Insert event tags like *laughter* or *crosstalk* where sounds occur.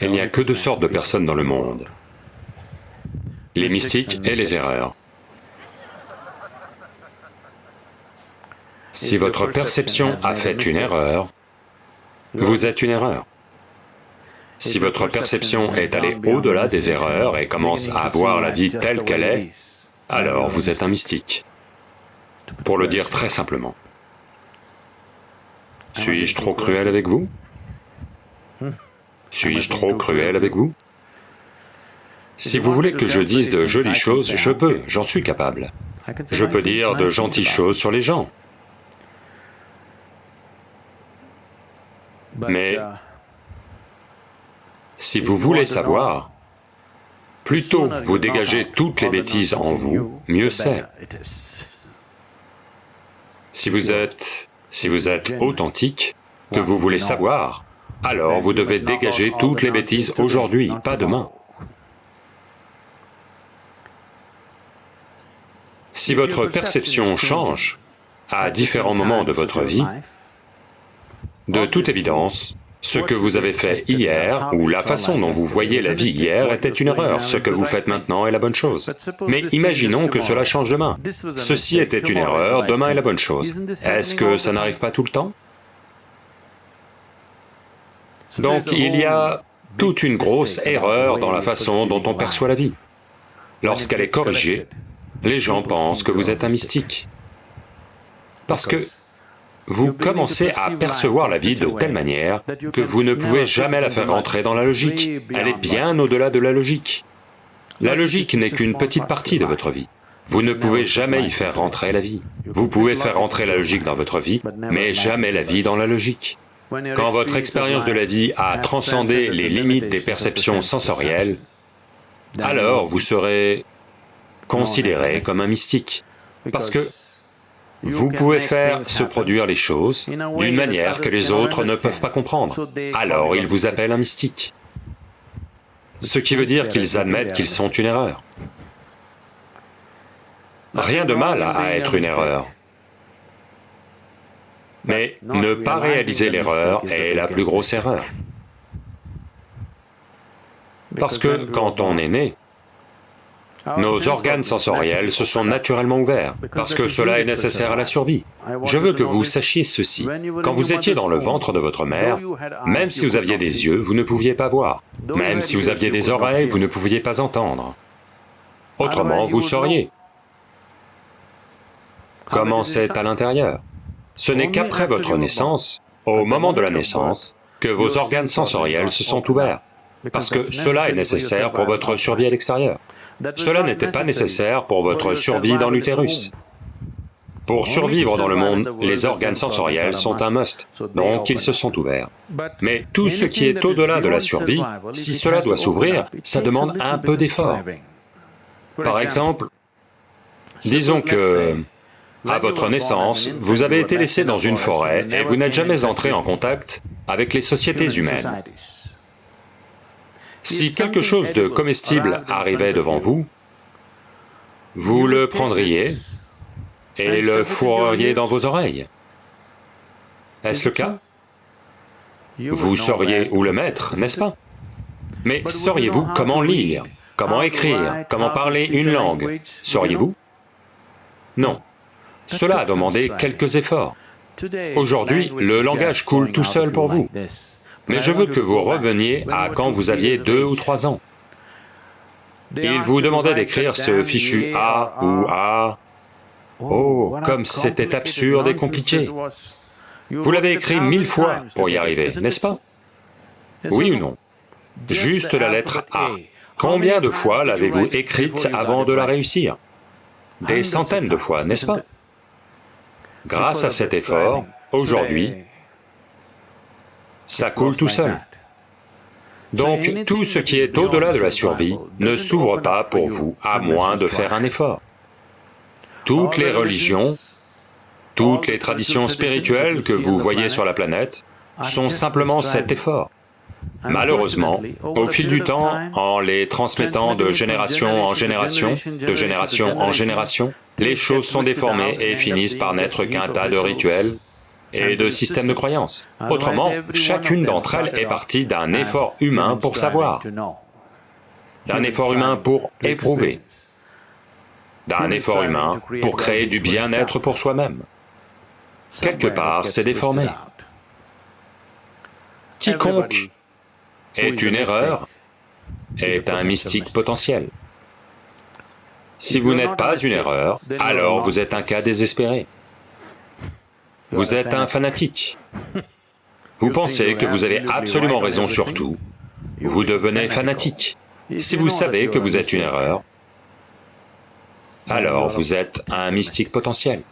Il n'y a que deux sortes de personnes dans le monde, les mystiques et les erreurs. Si votre perception a fait une erreur, vous êtes une erreur. Si votre perception est allée au-delà des erreurs et commence à voir la vie telle qu'elle est, alors vous êtes un mystique. Pour le dire très simplement. Suis-je trop cruel avec vous? Suis-je trop cruel avec vous? Si vous voulez que je dise de jolies choses, je peux, j'en suis capable. Je peux dire de gentilles choses sur les gens. Mais si vous voulez savoir, plus tôt vous dégagez toutes les bêtises en vous, mieux c'est. Si vous êtes... si vous êtes authentique, que vous voulez savoir, alors vous devez dégager toutes les bêtises aujourd'hui, pas demain. Si votre perception change à différents moments de votre vie, de toute évidence, ce que vous avez fait hier, ou la façon dont vous voyez la vie hier était une erreur, ce que vous faites maintenant est la bonne chose. Mais imaginons que cela change demain. Ceci était une erreur, demain est la bonne chose. Est-ce que ça n'arrive pas tout le temps? Donc il y a toute une grosse erreur dans la façon dont on perçoit la vie. Lorsqu'elle est corrigée, les gens pensent que vous êtes un mystique. Parce que vous commencez à percevoir la vie de telle manière que vous ne pouvez jamais la faire rentrer dans la logique. Elle est bien au-delà de la logique. La logique n'est qu'une petite partie de votre vie. Vous ne pouvez jamais y faire rentrer la vie. Vous pouvez faire rentrer la logique dans votre vie, mais jamais la vie dans la logique. Quand votre expérience de la vie a transcendé les limites des perceptions sensorielles, alors vous serez considéré comme un mystique. Parce que vous pouvez faire se produire les choses d'une manière que les autres ne peuvent pas comprendre. Alors ils vous appellent un mystique. Ce qui veut dire qu'ils admettent qu'ils sont une erreur. Rien de mal à être une erreur. Mais ne pas réaliser l'erreur est la plus grosse erreur. Parce que quand on est né, nos organes sensoriels se sont naturellement ouverts, parce que cela est nécessaire à la survie. Je veux que vous sachiez ceci. Quand vous étiez dans le ventre de votre mère, même si vous aviez des yeux, vous ne pouviez pas voir. Même si vous aviez des oreilles, vous ne pouviez pas entendre. Autrement, vous sauriez. Comment c'est à l'intérieur? Ce n'est qu'après votre naissance, au moment de la naissance, que vos organes sensoriels se sont ouverts, parce que cela est nécessaire pour votre survie à l'extérieur. Cela n'était pas nécessaire pour votre survie dans l'utérus. Pour survivre dans le monde, les organes sensoriels sont un must, donc ils se sont ouverts. Mais tout ce qui est au-delà de la survie, si cela doit s'ouvrir, ça demande un peu d'effort. Par exemple, disons que, à votre naissance, vous avez été laissé dans une forêt et vous n'êtes jamais entré en contact avec les sociétés humaines. Si quelque chose de comestible arrivait devant vous, vous le prendriez et le fourreriez dans vos oreilles. Est-ce le cas? Vous sauriez où le mettre, n'est-ce pas? Mais sauriez-vous comment lire, comment écrire, comment parler une langue? Sauriez-vous? Non. Cela a demandé quelques efforts. Aujourd'hui, le langage coule tout seul pour vous. Mais je veux que vous reveniez à quand vous aviez deux ou trois ans. Il vous demandait d'écrire ce fichu A ou A. Oh, comme c'était absurde et compliqué. Vous l'avez écrit mille fois pour y arriver, n'est-ce pas? Oui ou non? Juste la lettre A. Combien de fois l'avez-vous écrite avant de la réussir? Des centaines de fois, n'est-ce pas? Grâce à cet effort, aujourd'hui, ça coule tout seul. Donc tout ce qui est au-delà de la survie ne s'ouvre pas pour vous, à moins de faire un effort. Toutes les religions, toutes les traditions spirituelles que vous voyez sur la planète sont simplement cet effort. Malheureusement, au fil du temps, en les transmettant de génération en génération, de génération en génération, les choses sont déformées et finissent par n'être qu'un tas de rituels, et de systèmes de croyances. Autrement, chacune d'entre elles est partie d'un effort humain pour savoir, d'un effort humain pour éprouver, d'un effort humain pour créer du bien-être pour soi-même. Quelque part, c'est déformé. Quiconque est une erreur est un mystique potentiel. Si vous n'êtes pas une erreur, alors vous êtes un cas désespéré. Vous êtes un fanatique. *laughs* Vous pensez que vous avez absolument raison sur tout, vous devenez fanatique. Si vous savez que vous êtes une erreur, alors vous êtes un mystique potentiel.